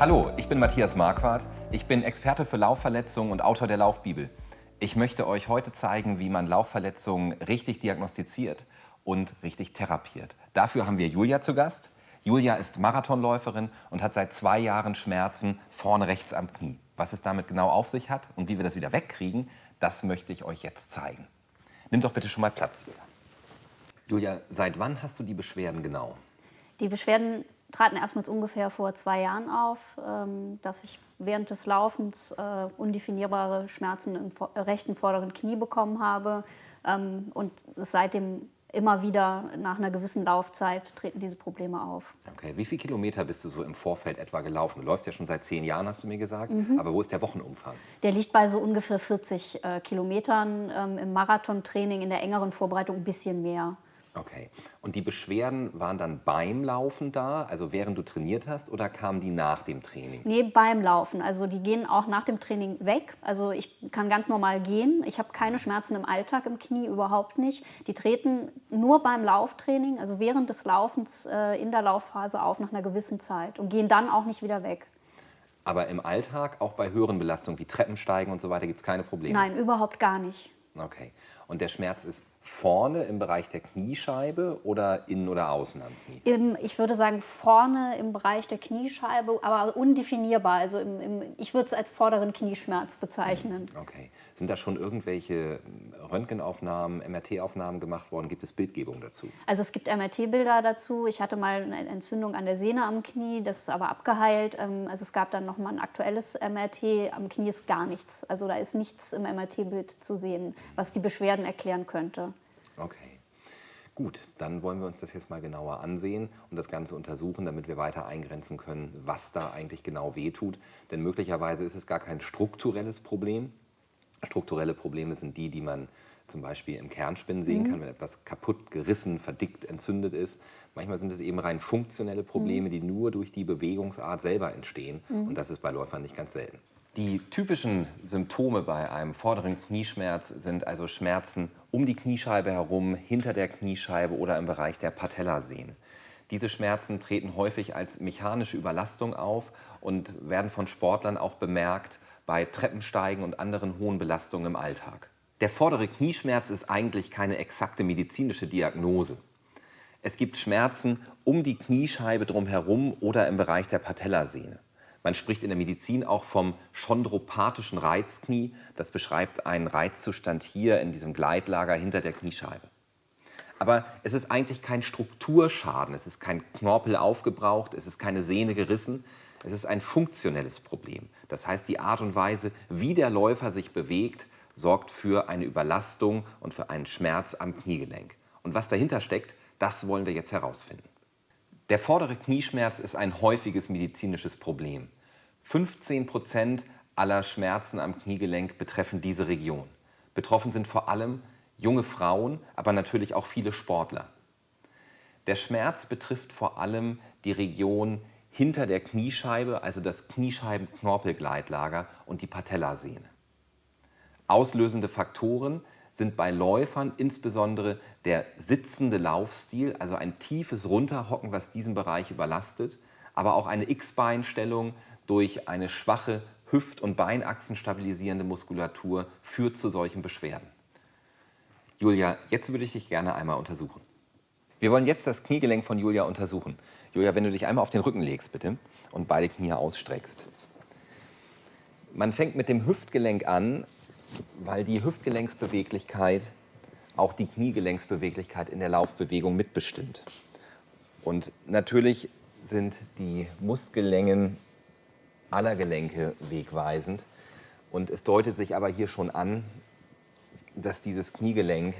Hallo, ich bin Matthias Marquardt. Ich bin Experte für Laufverletzungen und Autor der Laufbibel. Ich möchte euch heute zeigen, wie man Laufverletzungen richtig diagnostiziert und richtig therapiert. Dafür haben wir Julia zu Gast. Julia ist Marathonläuferin und hat seit zwei Jahren Schmerzen vorne rechts am Knie. Was es damit genau auf sich hat und wie wir das wieder wegkriegen, das möchte ich euch jetzt zeigen. Nimm doch bitte schon mal Platz, Julia. Julia, seit wann hast du die Beschwerden genau? Die Beschwerden traten erstmals ungefähr vor zwei Jahren auf, ähm, dass ich während des Laufens äh, undefinierbare Schmerzen im rechten vorderen Knie bekommen habe ähm, und seitdem immer wieder nach einer gewissen Laufzeit treten diese Probleme auf. Okay, wie viele Kilometer bist du so im Vorfeld etwa gelaufen? Du läufst ja schon seit zehn Jahren, hast du mir gesagt. Mhm. Aber wo ist der Wochenumfang? Der liegt bei so ungefähr 40 äh, Kilometern. Ähm, Im Marathontraining, in der engeren Vorbereitung ein bisschen mehr. Okay. Und die Beschwerden waren dann beim Laufen da, also während du trainiert hast, oder kamen die nach dem Training? Nee, beim Laufen. Also die gehen auch nach dem Training weg. Also ich kann ganz normal gehen. Ich habe keine Schmerzen im Alltag im Knie, überhaupt nicht. Die treten nur beim Lauftraining, also während des Laufens äh, in der Laufphase auf nach einer gewissen Zeit und gehen dann auch nicht wieder weg. Aber im Alltag, auch bei höheren Belastungen wie Treppensteigen und so weiter, gibt es keine Probleme? Nein, überhaupt gar nicht. Okay. Und der Schmerz ist vorne im Bereich der Kniescheibe oder innen oder außen am Knie? Im, ich würde sagen vorne im Bereich der Kniescheibe, aber undefinierbar. Also im, im, ich würde es als vorderen Knieschmerz bezeichnen. Okay. Sind da schon irgendwelche Röntgenaufnahmen, MRT-Aufnahmen gemacht worden? Gibt es Bildgebung dazu? Also es gibt MRT-Bilder dazu. Ich hatte mal eine Entzündung an der Sehne am Knie, das ist aber abgeheilt. Ähm, also es gab dann noch mal ein aktuelles MRT. Am Knie ist gar nichts. Also da ist nichts im MRT-Bild zu sehen, was die Beschwerden erklären könnte. Okay. Gut, dann wollen wir uns das jetzt mal genauer ansehen und das Ganze untersuchen, damit wir weiter eingrenzen können, was da eigentlich genau wehtut. Denn möglicherweise ist es gar kein strukturelles Problem. Strukturelle Probleme sind die, die man zum Beispiel im Kernspinnen sehen mhm. kann, wenn etwas kaputt, gerissen, verdickt, entzündet ist. Manchmal sind es eben rein funktionelle Probleme, mhm. die nur durch die Bewegungsart selber entstehen. Mhm. Und das ist bei Läufern nicht ganz selten. Die typischen Symptome bei einem vorderen Knieschmerz sind also Schmerzen um die Kniescheibe herum, hinter der Kniescheibe oder im Bereich der Patellasehnen. Diese Schmerzen treten häufig als mechanische Überlastung auf und werden von Sportlern auch bemerkt bei Treppensteigen und anderen hohen Belastungen im Alltag. Der vordere Knieschmerz ist eigentlich keine exakte medizinische Diagnose. Es gibt Schmerzen um die Kniescheibe drumherum oder im Bereich der Patellasehne. Man spricht in der Medizin auch vom chondropathischen Reizknie. Das beschreibt einen Reizzustand hier in diesem Gleitlager hinter der Kniescheibe. Aber es ist eigentlich kein Strukturschaden, es ist kein Knorpel aufgebraucht, es ist keine Sehne gerissen, es ist ein funktionelles Problem. Das heißt, die Art und Weise, wie der Läufer sich bewegt, sorgt für eine Überlastung und für einen Schmerz am Kniegelenk. Und was dahinter steckt, das wollen wir jetzt herausfinden. Der vordere Knieschmerz ist ein häufiges medizinisches Problem. 15 Prozent aller Schmerzen am Kniegelenk betreffen diese Region. Betroffen sind vor allem junge Frauen, aber natürlich auch viele Sportler. Der Schmerz betrifft vor allem die Region hinter der Kniescheibe, also das Kniescheibenknorpelgleitlager und die Patellasehne. Auslösende Faktoren sind bei Läufern insbesondere der sitzende Laufstil, also ein tiefes Runterhocken, was diesen Bereich überlastet, aber auch eine X-Beinstellung durch eine schwache Hüft- und Beinachsen stabilisierende Muskulatur führt zu solchen Beschwerden. Julia, jetzt würde ich dich gerne einmal untersuchen. Wir wollen jetzt das Kniegelenk von Julia untersuchen. Julia, wenn du dich einmal auf den Rücken legst, bitte, und beide Knie ausstreckst. Man fängt mit dem Hüftgelenk an, weil die Hüftgelenksbeweglichkeit auch die Kniegelenksbeweglichkeit in der Laufbewegung mitbestimmt. Und natürlich sind die Muskellängen aller Gelenke wegweisend. Und es deutet sich aber hier schon an, dass dieses Kniegelenk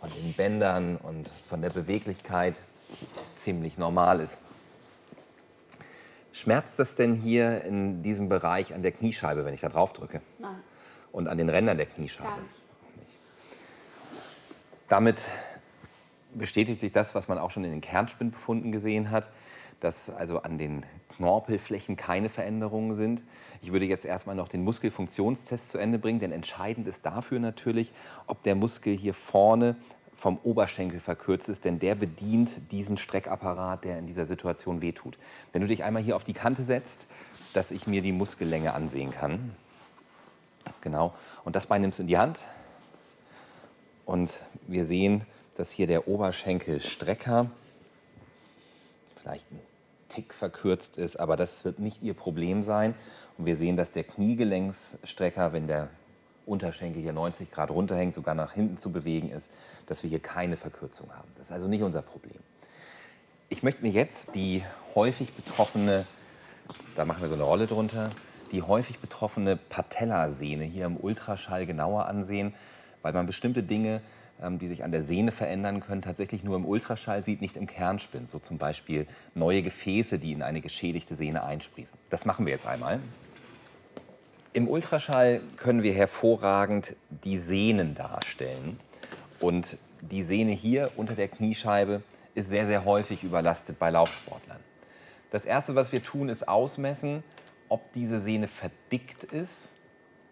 von den Bändern und von der Beweglichkeit ziemlich normal ist. Schmerzt das denn hier in diesem Bereich an der Kniescheibe, wenn ich da drauf drücke? Nein. Und an den Rändern der Kniescheibe? Gar nicht. Damit bestätigt sich das, was man auch schon in den Kernspinnbefunden gesehen hat, dass also an den Knorpelflächen keine Veränderungen sind. Ich würde jetzt erstmal noch den Muskelfunktionstest zu Ende bringen, denn entscheidend ist dafür natürlich, ob der Muskel hier vorne vom Oberschenkel verkürzt ist, denn der bedient diesen Streckapparat, der in dieser Situation wehtut. Wenn du dich einmal hier auf die Kante setzt, dass ich mir die Muskellänge ansehen kann. Genau. Und das Bein nimmst du in die Hand. Und wir sehen, dass hier der Oberschenkelstrecker vielleicht ein Tick verkürzt ist, aber das wird nicht Ihr Problem sein. Und wir sehen, dass der Kniegelenksstrecker, wenn der Unterschenkel hier 90 Grad runterhängt, sogar nach hinten zu bewegen ist, dass wir hier keine Verkürzung haben. Das ist also nicht unser Problem. Ich möchte mir jetzt die häufig betroffene, da machen wir so eine Rolle drunter, die häufig betroffene Patellasehne hier im Ultraschall genauer ansehen, weil man bestimmte Dinge, die sich an der Sehne verändern können, tatsächlich nur im Ultraschall sieht, nicht im Kernspind. So zum Beispiel neue Gefäße, die in eine geschädigte Sehne einsprießen. Das machen wir jetzt einmal. Im Ultraschall können wir hervorragend die Sehnen darstellen. Und die Sehne hier unter der Kniescheibe ist sehr, sehr häufig überlastet bei Laufsportlern. Das Erste, was wir tun, ist ausmessen, ob diese Sehne verdickt ist.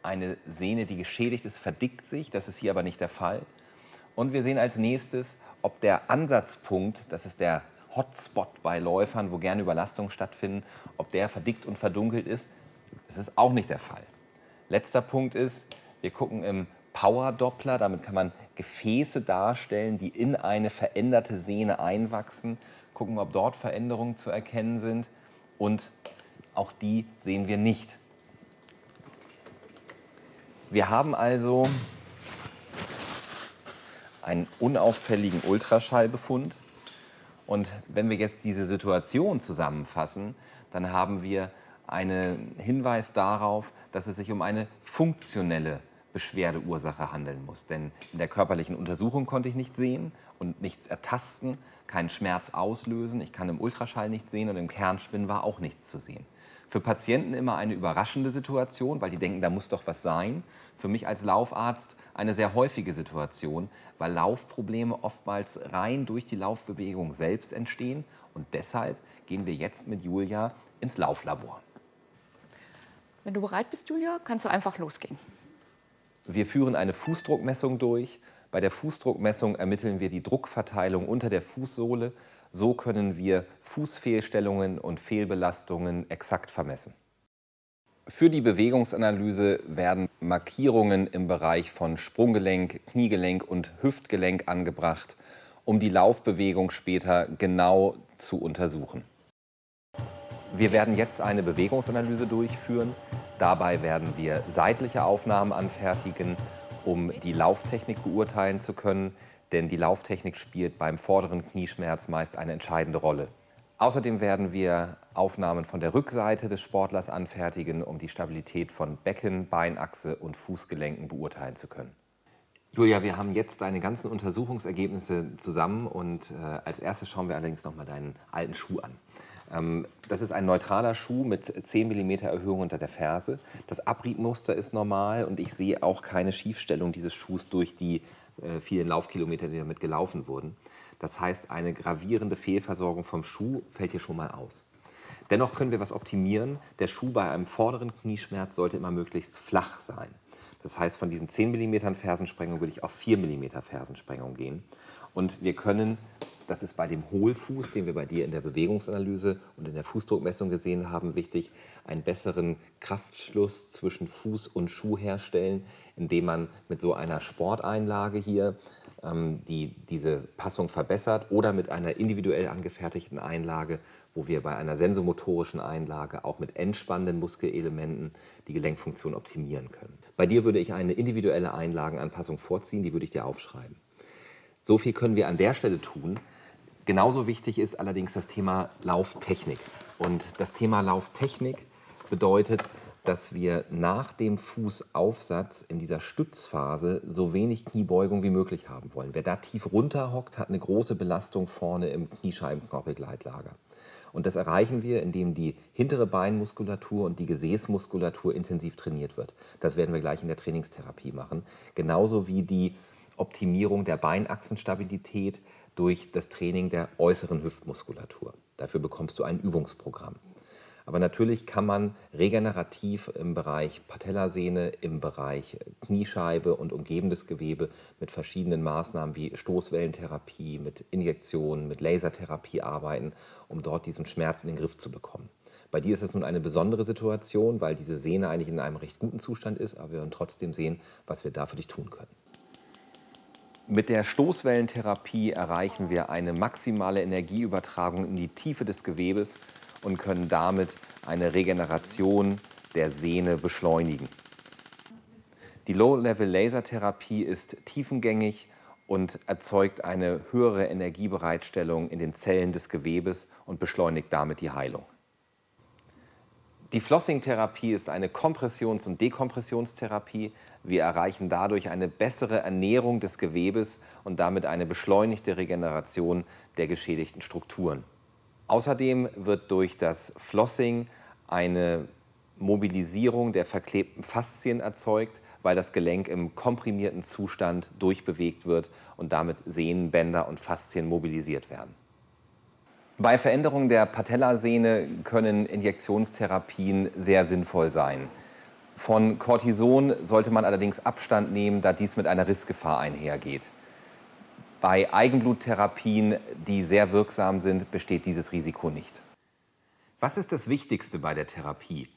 Eine Sehne, die geschädigt ist, verdickt sich. Das ist hier aber nicht der Fall. Und wir sehen als nächstes, ob der Ansatzpunkt, das ist der Hotspot bei Läufern, wo gerne Überlastungen stattfinden, ob der verdickt und verdunkelt ist. Das ist auch nicht der Fall. Letzter Punkt ist, wir gucken im Power-Doppler, damit kann man Gefäße darstellen, die in eine veränderte Sehne einwachsen, gucken, ob dort Veränderungen zu erkennen sind und auch die sehen wir nicht. Wir haben also einen unauffälligen Ultraschallbefund. Und wenn wir jetzt diese Situation zusammenfassen, dann haben wir einen Hinweis darauf, dass es sich um eine funktionelle Beschwerdeursache handeln muss. Denn in der körperlichen Untersuchung konnte ich nicht sehen und nichts ertasten, keinen Schmerz auslösen. Ich kann im Ultraschall nichts sehen und im Kernspin war auch nichts zu sehen. Für Patienten immer eine überraschende Situation, weil die denken, da muss doch was sein. Für mich als Laufarzt eine sehr häufige Situation, weil Laufprobleme oftmals rein durch die Laufbewegung selbst entstehen. Und deshalb gehen wir jetzt mit Julia ins Lauflabor. Wenn du bereit bist, Julia, kannst du einfach losgehen. Wir führen eine Fußdruckmessung durch. Bei der Fußdruckmessung ermitteln wir die Druckverteilung unter der Fußsohle. So können wir Fußfehlstellungen und Fehlbelastungen exakt vermessen. Für die Bewegungsanalyse werden Markierungen im Bereich von Sprunggelenk, Kniegelenk und Hüftgelenk angebracht, um die Laufbewegung später genau zu untersuchen. Wir werden jetzt eine Bewegungsanalyse durchführen. Dabei werden wir seitliche Aufnahmen anfertigen, um die Lauftechnik beurteilen zu können, denn die Lauftechnik spielt beim vorderen Knieschmerz meist eine entscheidende Rolle. Außerdem werden wir Aufnahmen von der Rückseite des Sportlers anfertigen, um die Stabilität von Becken, Beinachse und Fußgelenken beurteilen zu können. Julia, wir haben jetzt deine ganzen Untersuchungsergebnisse zusammen und äh, als erstes schauen wir allerdings noch mal deinen alten Schuh an. Ähm, das ist ein neutraler Schuh mit 10 mm Erhöhung unter der Ferse. Das Abriebmuster ist normal und ich sehe auch keine Schiefstellung dieses Schuhs durch die äh, vielen Laufkilometer, die damit gelaufen wurden. Das heißt, eine gravierende Fehlversorgung vom Schuh fällt hier schon mal aus. Dennoch können wir was optimieren. Der Schuh bei einem vorderen Knieschmerz sollte immer möglichst flach sein. Das heißt, von diesen 10 mm Fersensprengung würde ich auf 4 mm Fersensprengung gehen. Und wir können das ist bei dem Hohlfuß, den wir bei dir in der Bewegungsanalyse und in der Fußdruckmessung gesehen haben, wichtig, einen besseren Kraftschluss zwischen Fuß und Schuh herstellen, indem man mit so einer Sporteinlage hier ähm, die diese Passung verbessert oder mit einer individuell angefertigten Einlage, wo wir bei einer sensomotorischen Einlage auch mit entspannenden Muskelelementen die Gelenkfunktion optimieren können. Bei dir würde ich eine individuelle Einlagenanpassung vorziehen, die würde ich dir aufschreiben. So viel können wir an der Stelle tun. Genauso wichtig ist allerdings das Thema Lauftechnik. Und das Thema Lauftechnik bedeutet, dass wir nach dem Fußaufsatz in dieser Stützphase so wenig Kniebeugung wie möglich haben wollen. Wer da tief runter hockt, hat eine große Belastung vorne im Kniescheibenknorpelgleitlager. Und das erreichen wir, indem die hintere Beinmuskulatur und die Gesäßmuskulatur intensiv trainiert wird. Das werden wir gleich in der Trainingstherapie machen. Genauso wie die Optimierung der Beinachsenstabilität, durch das Training der äußeren Hüftmuskulatur. Dafür bekommst du ein Übungsprogramm. Aber natürlich kann man regenerativ im Bereich Patellasehne, im Bereich Kniescheibe und umgebendes Gewebe mit verschiedenen Maßnahmen wie Stoßwellentherapie, mit Injektionen, mit Lasertherapie arbeiten, um dort diesen Schmerz in den Griff zu bekommen. Bei dir ist es nun eine besondere Situation, weil diese Sehne eigentlich in einem recht guten Zustand ist, aber wir werden trotzdem sehen, was wir da für dich tun können. Mit der Stoßwellentherapie erreichen wir eine maximale Energieübertragung in die Tiefe des Gewebes und können damit eine Regeneration der Sehne beschleunigen. Die Low-Level-Lasertherapie ist tiefengängig und erzeugt eine höhere Energiebereitstellung in den Zellen des Gewebes und beschleunigt damit die Heilung. Die Flossing-Therapie ist eine Kompressions- und Dekompressionstherapie. Wir erreichen dadurch eine bessere Ernährung des Gewebes und damit eine beschleunigte Regeneration der geschädigten Strukturen. Außerdem wird durch das Flossing eine Mobilisierung der verklebten Faszien erzeugt, weil das Gelenk im komprimierten Zustand durchbewegt wird und damit Sehnenbänder und Faszien mobilisiert werden. Bei Veränderungen der Patellasehne können Injektionstherapien sehr sinnvoll sein. Von Cortison sollte man allerdings Abstand nehmen, da dies mit einer Rissgefahr einhergeht. Bei Eigenbluttherapien, die sehr wirksam sind, besteht dieses Risiko nicht. Was ist das Wichtigste bei der Therapie?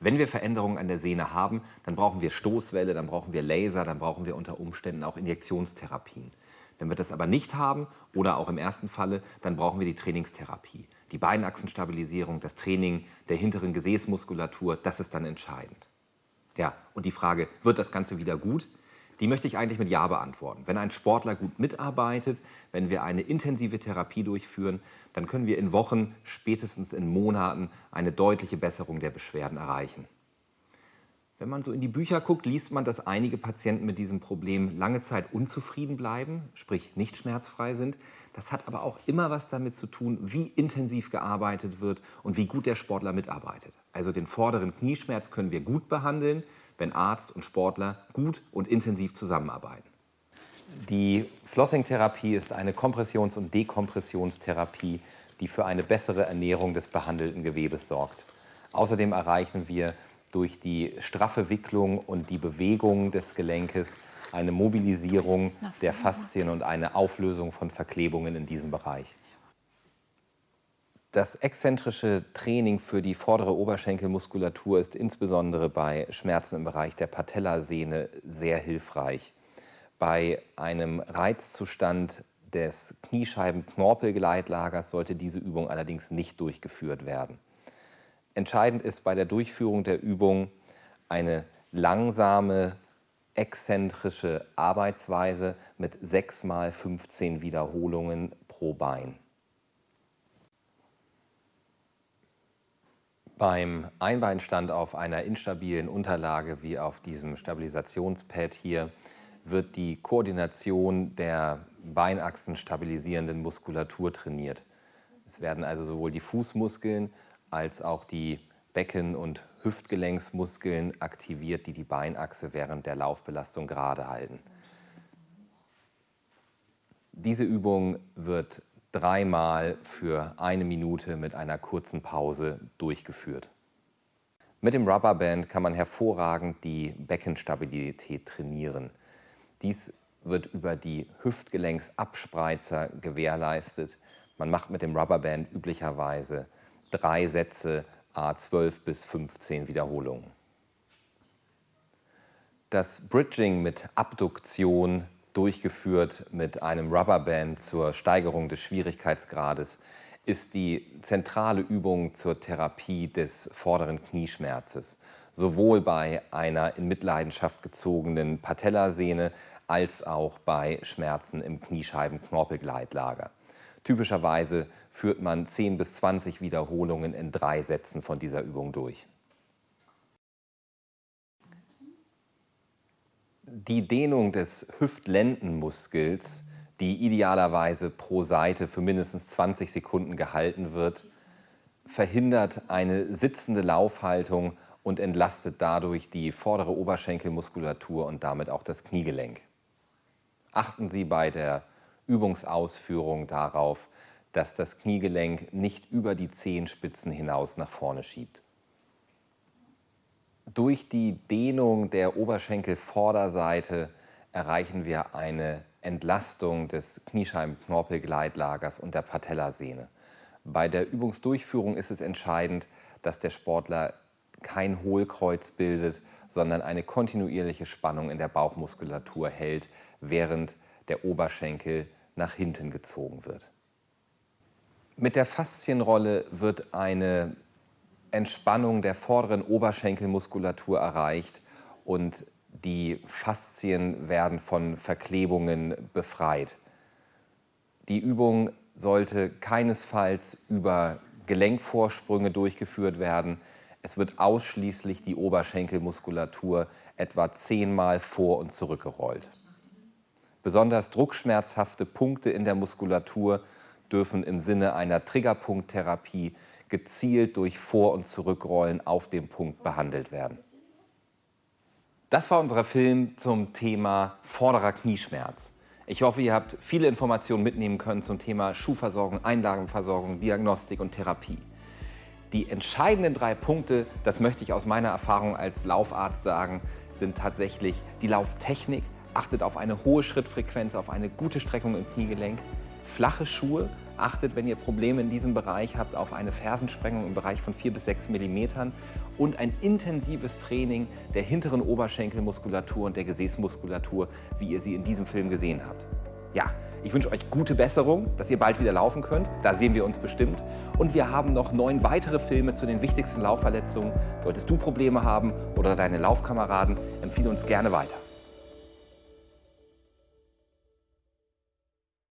Wenn wir Veränderungen an der Sehne haben, dann brauchen wir Stoßwelle, dann brauchen wir Laser, dann brauchen wir unter Umständen auch Injektionstherapien. Wenn wir das aber nicht haben oder auch im ersten Falle, dann brauchen wir die Trainingstherapie. Die Beinachsenstabilisierung, das Training der hinteren Gesäßmuskulatur, das ist dann entscheidend. Ja, und die Frage, wird das Ganze wieder gut? Die möchte ich eigentlich mit Ja beantworten. Wenn ein Sportler gut mitarbeitet, wenn wir eine intensive Therapie durchführen, dann können wir in Wochen, spätestens in Monaten eine deutliche Besserung der Beschwerden erreichen. Wenn man so in die Bücher guckt, liest man, dass einige Patienten mit diesem Problem lange Zeit unzufrieden bleiben, sprich nicht schmerzfrei sind. Das hat aber auch immer was damit zu tun, wie intensiv gearbeitet wird und wie gut der Sportler mitarbeitet. Also den vorderen Knieschmerz können wir gut behandeln, wenn Arzt und Sportler gut und intensiv zusammenarbeiten. Die Flossing-Therapie ist eine Kompressions- und Dekompressionstherapie, die für eine bessere Ernährung des behandelten Gewebes sorgt. Außerdem erreichen wir durch die straffe Wicklung und die Bewegung des Gelenkes eine Mobilisierung der Faszien und eine Auflösung von Verklebungen in diesem Bereich. Das exzentrische Training für die vordere Oberschenkelmuskulatur ist insbesondere bei Schmerzen im Bereich der Patellasehne sehr hilfreich. Bei einem Reizzustand des Kniescheiben-Knorpelgleitlagers sollte diese Übung allerdings nicht durchgeführt werden. Entscheidend ist bei der Durchführung der Übung eine langsame, exzentrische Arbeitsweise mit 6 mal 15 Wiederholungen pro Bein. Beim Einbeinstand auf einer instabilen Unterlage wie auf diesem Stabilisationspad hier wird die Koordination der Beinachsen stabilisierenden Muskulatur trainiert. Es werden also sowohl die Fußmuskeln als auch die Becken- und Hüftgelenksmuskeln aktiviert, die die Beinachse während der Laufbelastung gerade halten. Diese Übung wird dreimal für eine Minute mit einer kurzen Pause durchgeführt. Mit dem Rubberband kann man hervorragend die Beckenstabilität trainieren. Dies wird über die Hüftgelenksabspreizer gewährleistet. Man macht mit dem Rubberband üblicherweise drei Sätze a 12 bis 15 Wiederholungen. Das Bridging mit Abduktion durchgeführt mit einem Rubberband zur Steigerung des Schwierigkeitsgrades ist die zentrale Übung zur Therapie des vorderen Knieschmerzes, sowohl bei einer in Mitleidenschaft gezogenen Patellasehne als auch bei Schmerzen im Kniescheiben-Knorpelgleitlager. Typischerweise führt man 10 bis 20 Wiederholungen in drei Sätzen von dieser Übung durch. Die Dehnung des Hüftlendenmuskels, die idealerweise pro Seite für mindestens 20 Sekunden gehalten wird, verhindert eine sitzende Laufhaltung und entlastet dadurch die vordere Oberschenkelmuskulatur und damit auch das Kniegelenk. Achten Sie bei der Übungsausführung darauf, dass das Kniegelenk nicht über die Zehenspitzen hinaus nach vorne schiebt. Durch die Dehnung der Oberschenkelvorderseite erreichen wir eine Entlastung des Kniescheiben-Knorpelgleitlagers und der Patellasehne. Bei der Übungsdurchführung ist es entscheidend, dass der Sportler kein Hohlkreuz bildet, sondern eine kontinuierliche Spannung in der Bauchmuskulatur hält, während der Oberschenkel nach hinten gezogen wird. Mit der Faszienrolle wird eine Entspannung der vorderen Oberschenkelmuskulatur erreicht und die Faszien werden von Verklebungen befreit. Die Übung sollte keinesfalls über Gelenkvorsprünge durchgeführt werden. Es wird ausschließlich die Oberschenkelmuskulatur etwa zehnmal vor und zurückgerollt. Besonders druckschmerzhafte Punkte in der Muskulatur dürfen im Sinne einer Triggerpunkttherapie gezielt durch Vor- und Zurückrollen auf dem Punkt behandelt werden. Das war unser Film zum Thema vorderer Knieschmerz. Ich hoffe, ihr habt viele Informationen mitnehmen können zum Thema Schuhversorgung, Einlagenversorgung, Diagnostik und Therapie. Die entscheidenden drei Punkte, das möchte ich aus meiner Erfahrung als Laufarzt sagen, sind tatsächlich die Lauftechnik. Achtet auf eine hohe Schrittfrequenz, auf eine gute Streckung im Kniegelenk. Flache Schuhe, Achtet, wenn ihr Probleme in diesem Bereich habt, auf eine Fersensprengung im Bereich von 4 bis 6 mm und ein intensives Training der hinteren Oberschenkelmuskulatur und der Gesäßmuskulatur, wie ihr sie in diesem Film gesehen habt. Ja, ich wünsche euch gute Besserung, dass ihr bald wieder laufen könnt. Da sehen wir uns bestimmt. Und wir haben noch neun weitere Filme zu den wichtigsten Laufverletzungen. Solltest du Probleme haben oder deine Laufkameraden, empfehle uns gerne weiter.